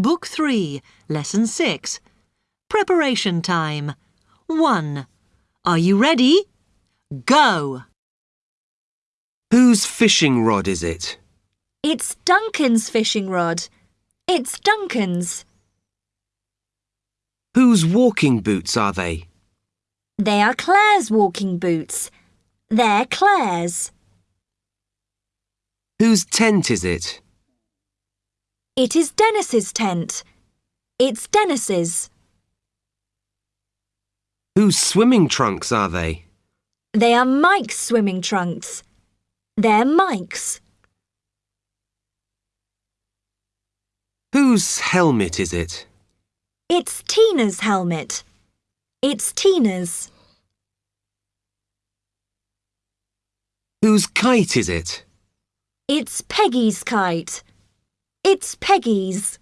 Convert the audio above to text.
Book 3, Lesson 6. Preparation time. 1. Are you ready? Go! Whose fishing rod is it? It's Duncan's fishing rod. It's Duncan's. Whose walking boots are they? They are Claire's walking boots. They're Claire's. Whose tent is it? It is Dennis's tent. It's Dennis's. Whose swimming trunks are they? They are Mike's swimming trunks. They're Mike's. Whose helmet is it? It's Tina's helmet. It's Tina's. Whose kite is it? It's Peggy's kite. It's Peggy's.